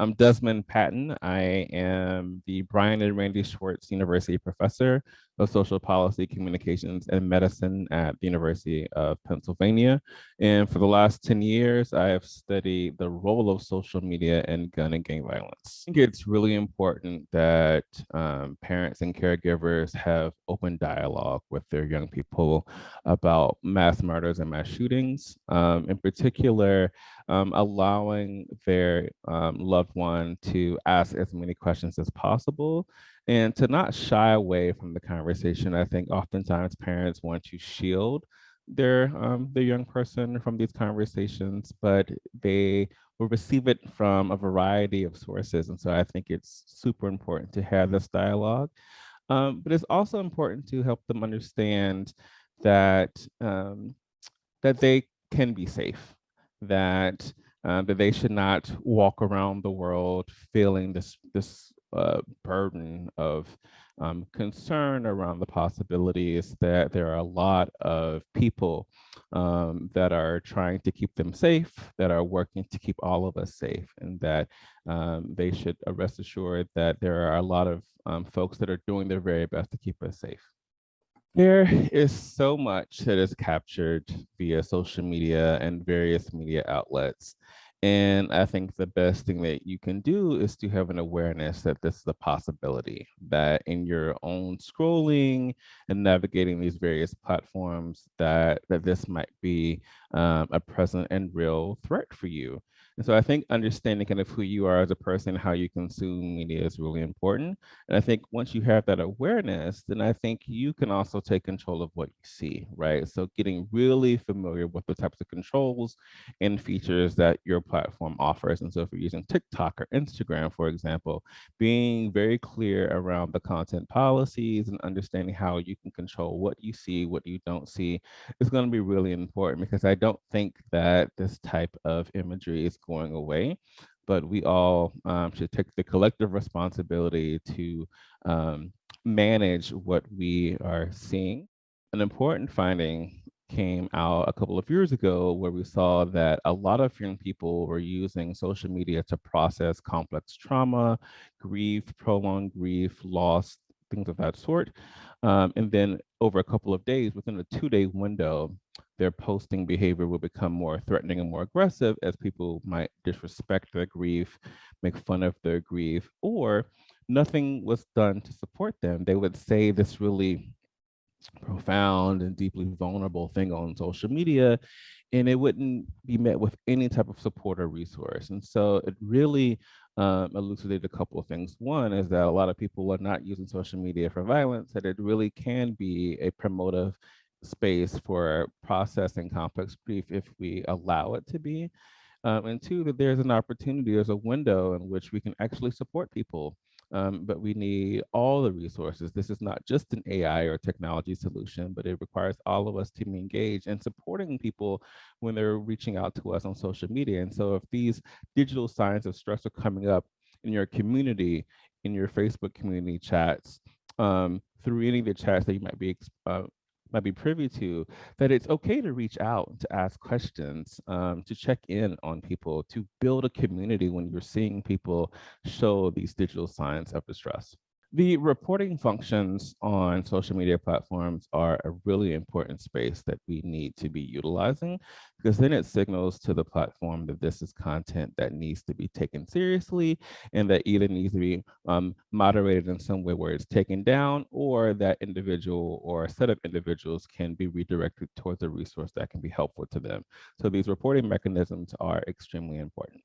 I'm Desmond Patton. I am the Brian and Randy Schwartz University Professor of Social Policy, Communications, and Medicine at the University of Pennsylvania. And for the last 10 years, I have studied the role of social media in gun and gang violence. I think it's really important that um, parents and caregivers have open dialogue with their young people about mass murders and mass shootings. Um, in particular, um, allowing their um, loved one to ask as many questions as possible and to not shy away from the conversation. I think oftentimes parents want to shield their um, their young person from these conversations, but they will receive it from a variety of sources. And so I think it's super important to have this dialogue. Um, but it's also important to help them understand that um, that they can be safe, that uh, that they should not walk around the world feeling this this uh, burden of um, concern around the possibilities that there are a lot of people um, that are trying to keep them safe, that are working to keep all of us safe, and that um, they should rest assured that there are a lot of um, folks that are doing their very best to keep us safe. There is so much that is captured via social media and various media outlets. And I think the best thing that you can do is to have an awareness that this is a possibility, that in your own scrolling and navigating these various platforms, that, that this might be um, a present and real threat for you. And so I think understanding kind of who you are as a person, how you consume media is really important. And I think once you have that awareness, then I think you can also take control of what you see, right? So getting really familiar with the types of controls and features that your platform offers. And so if you're using TikTok or Instagram, for example, being very clear around the content policies and understanding how you can control what you see, what you don't see is going to be really important because I don't think that this type of imagery is going away, but we all um, should take the collective responsibility to um, manage what we are seeing. An important finding came out a couple of years ago where we saw that a lot of young people were using social media to process complex trauma, grief, prolonged grief, loss, things of that sort. Um, and then over a couple of days, within a two day window, their posting behavior will become more threatening and more aggressive as people might disrespect their grief, make fun of their grief, or nothing was done to support them. They would say this really profound and deeply vulnerable thing on social media, and it wouldn't be met with any type of support or resource. And so it really um, elucidated a couple of things. One is that a lot of people are not using social media for violence, that it really can be a promotive space for processing complex grief if we allow it to be. Um, and two, that there's an opportunity, there's a window in which we can actually support people um, but we need all the resources. This is not just an AI or technology solution, but it requires all of us to be engaged in supporting people when they're reaching out to us on social media. And so if these digital signs of stress are coming up in your community, in your Facebook community chats, um, through any of the chats that you might be uh, might be privy to, that it's okay to reach out, to ask questions, um, to check in on people, to build a community when you're seeing people show these digital signs of distress. The reporting functions on social media platforms are a really important space that we need to be utilizing because then it signals to the platform that this is content that needs to be taken seriously and that either needs to be um, moderated in some way where it's taken down or that individual or a set of individuals can be redirected towards a resource that can be helpful to them. So these reporting mechanisms are extremely important.